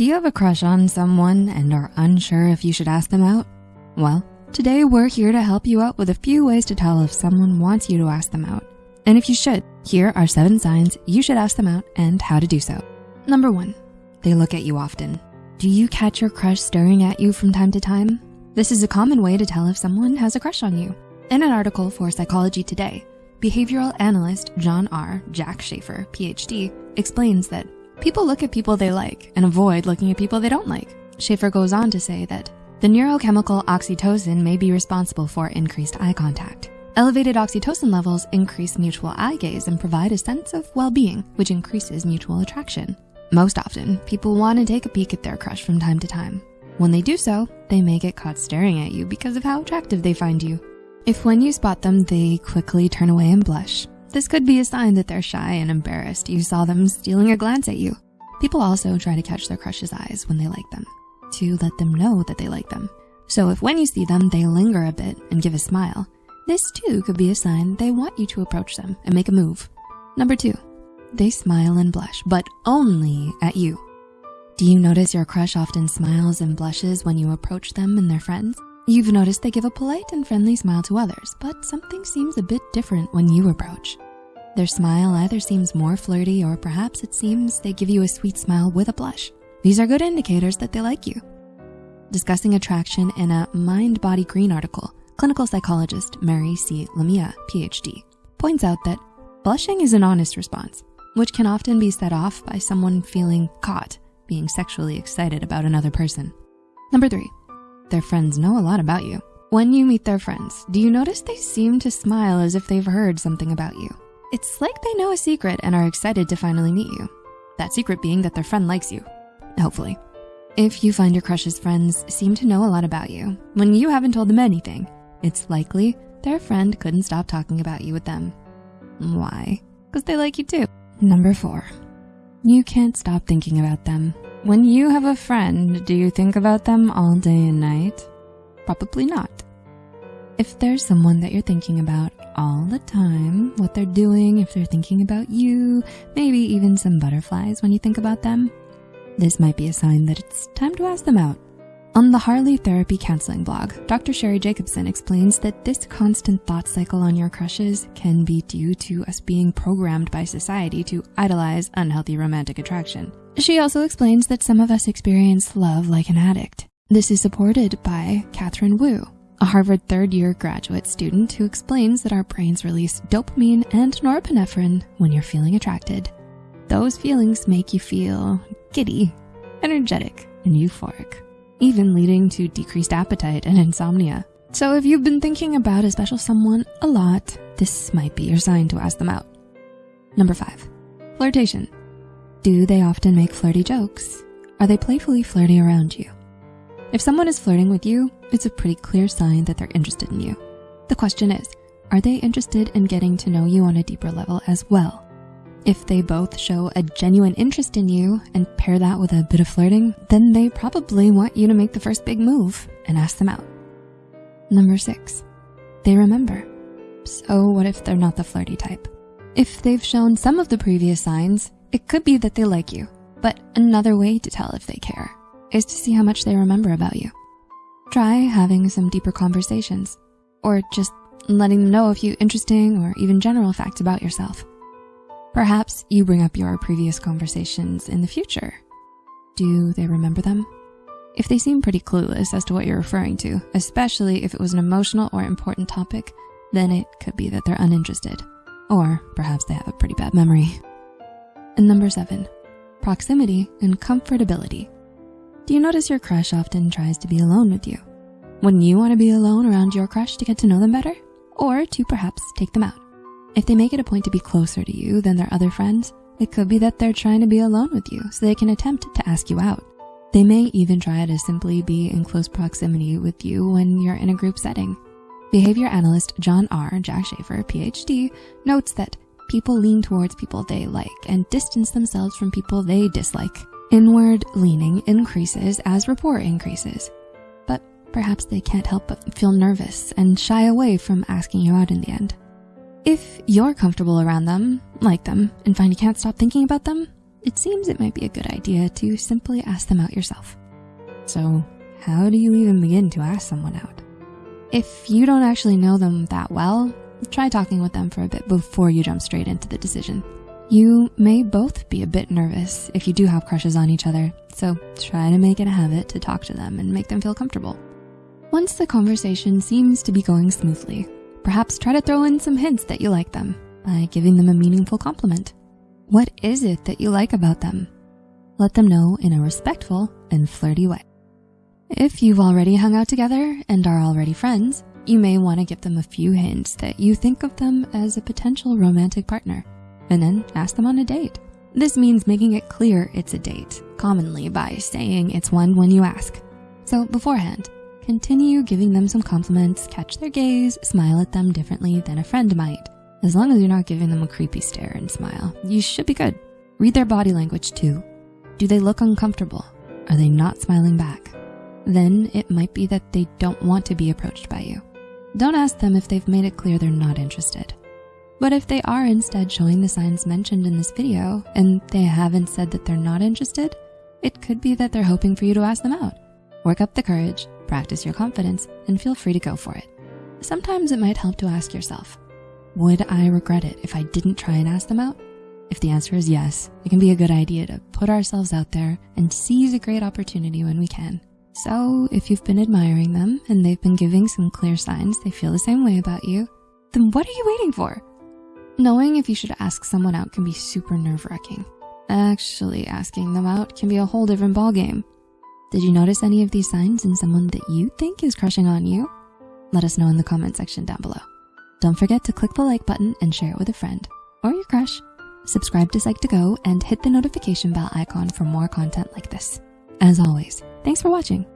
Do you have a crush on someone and are unsure if you should ask them out? Well, today we're here to help you out with a few ways to tell if someone wants you to ask them out. And if you should, here are seven signs you should ask them out and how to do so. Number one, they look at you often. Do you catch your crush staring at you from time to time? This is a common way to tell if someone has a crush on you. In an article for Psychology Today, behavioral analyst John R. Jack Schafer, PhD, explains that people look at people they like and avoid looking at people they don't like. Schafer goes on to say that the neurochemical oxytocin may be responsible for increased eye contact. Elevated oxytocin levels increase mutual eye gaze and provide a sense of well-being, which increases mutual attraction. Most often, people wanna take a peek at their crush from time to time. When they do so, they may get caught staring at you because of how attractive they find you. If when you spot them, they quickly turn away and blush, this could be a sign that they're shy and embarrassed you saw them stealing a glance at you. People also try to catch their crush's eyes when they like them, to let them know that they like them. So if when you see them, they linger a bit and give a smile, this too could be a sign they want you to approach them and make a move. Number two, they smile and blush, but only at you. Do you notice your crush often smiles and blushes when you approach them and their friends? You've noticed they give a polite and friendly smile to others, but something seems a bit different when you approach. Their smile either seems more flirty or perhaps it seems they give you a sweet smile with a blush. These are good indicators that they like you. Discussing attraction in a Mind Body Green article, clinical psychologist Mary C. Lamia, PhD, points out that blushing is an honest response, which can often be set off by someone feeling caught being sexually excited about another person. Number three, their friends know a lot about you. When you meet their friends, do you notice they seem to smile as if they've heard something about you? It's like they know a secret and are excited to finally meet you. That secret being that their friend likes you, hopefully. If you find your crush's friends seem to know a lot about you, when you haven't told them anything, it's likely their friend couldn't stop talking about you with them. Why? Because they like you too. Number four, you can't stop thinking about them. When you have a friend, do you think about them all day and night? Probably not. If there's someone that you're thinking about all the time, what they're doing, if they're thinking about you, maybe even some butterflies when you think about them, this might be a sign that it's time to ask them out. On the Harley Therapy Counseling blog, Dr. Sheri Jacobson explains that this constant thought cycle on your crushes can be due to us being programmed by society to idolize unhealthy romantic attraction. She also explains that some of us experience love like an addict. This is supported by Katherine Wu, a Harvard third year graduate student who explains that our brains release dopamine and norepinephrine when you're feeling attracted. Those feelings make you feel giddy, energetic, and euphoric even leading to decreased appetite and insomnia. So if you've been thinking about a special someone a lot, this might be your sign to ask them out. Number five, flirtation. Do they often make flirty jokes? Are they playfully flirty around you? If someone is flirting with you, it's a pretty clear sign that they're interested in you. The question is, are they interested in getting to know you on a deeper level as well? If they both show a genuine interest in you and pair that with a bit of flirting, then they probably want you to make the first big move and ask them out. Number six, they remember. So what if they're not the flirty type? If they've shown some of the previous signs, it could be that they like you, but another way to tell if they care is to see how much they remember about you. Try having some deeper conversations or just letting them know a few interesting or even general facts about yourself. Perhaps you bring up your previous conversations in the future. Do they remember them? If they seem pretty clueless as to what you're referring to, especially if it was an emotional or important topic, then it could be that they're uninterested. Or perhaps they have a pretty bad memory. And number seven, proximity and comfortability. Do you notice your crush often tries to be alone with you? When you wanna be alone around your crush to get to know them better? Or to perhaps take them out? If they make it a point to be closer to you than their other friends, it could be that they're trying to be alone with you so they can attempt to ask you out. They may even try to simply be in close proximity with you when you're in a group setting. Behavior analyst John R. Jack Schafer, PhD, notes that people lean towards people they like and distance themselves from people they dislike. Inward leaning increases as rapport increases, but perhaps they can't help but feel nervous and shy away from asking you out in the end. If you're comfortable around them, like them, and find you can't stop thinking about them, it seems it might be a good idea to simply ask them out yourself. So how do you even begin to ask someone out? If you don't actually know them that well, try talking with them for a bit before you jump straight into the decision. You may both be a bit nervous if you do have crushes on each other, so try to make it a habit to talk to them and make them feel comfortable. Once the conversation seems to be going smoothly, perhaps try to throw in some hints that you like them by giving them a meaningful compliment. What is it that you like about them? Let them know in a respectful and flirty way. If you've already hung out together and are already friends, you may wanna give them a few hints that you think of them as a potential romantic partner and then ask them on a date. This means making it clear it's a date, commonly by saying it's one when you ask. So beforehand, continue giving them some compliments, catch their gaze, smile at them differently than a friend might. As long as you're not giving them a creepy stare and smile, you should be good. Read their body language too. Do they look uncomfortable? Are they not smiling back? Then it might be that they don't want to be approached by you. Don't ask them if they've made it clear they're not interested. But if they are instead showing the signs mentioned in this video and they haven't said that they're not interested, it could be that they're hoping for you to ask them out. Work up the courage, practice your confidence, and feel free to go for it. Sometimes it might help to ask yourself, would I regret it if I didn't try and ask them out? If the answer is yes, it can be a good idea to put ourselves out there and seize a great opportunity when we can. So if you've been admiring them and they've been giving some clear signs they feel the same way about you, then what are you waiting for? Knowing if you should ask someone out can be super nerve wracking. Actually asking them out can be a whole different ballgame. Did you notice any of these signs in someone that you think is crushing on you? Let us know in the comment section down below. Don't forget to click the like button and share it with a friend or your crush. Subscribe to Psych2Go and hit the notification bell icon for more content like this. As always, thanks for watching.